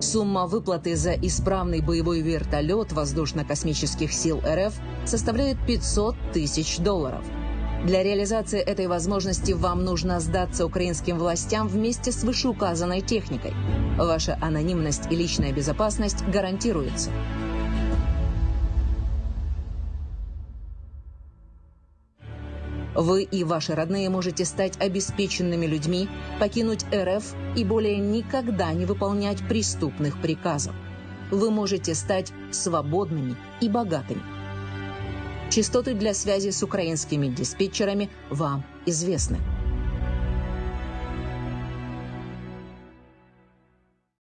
Сумма выплаты за исправный боевой вертолет воздушно-космических сил РФ составляет 500 тысяч долларов. Для реализации этой возможности вам нужно сдаться украинским властям вместе с вышеуказанной техникой. Ваша анонимность и личная безопасность гарантируются. Вы и ваши родные можете стать обеспеченными людьми, покинуть РФ и более никогда не выполнять преступных приказов. Вы можете стать свободными и богатыми. Частоты для связи с украинскими диспетчерами вам известны.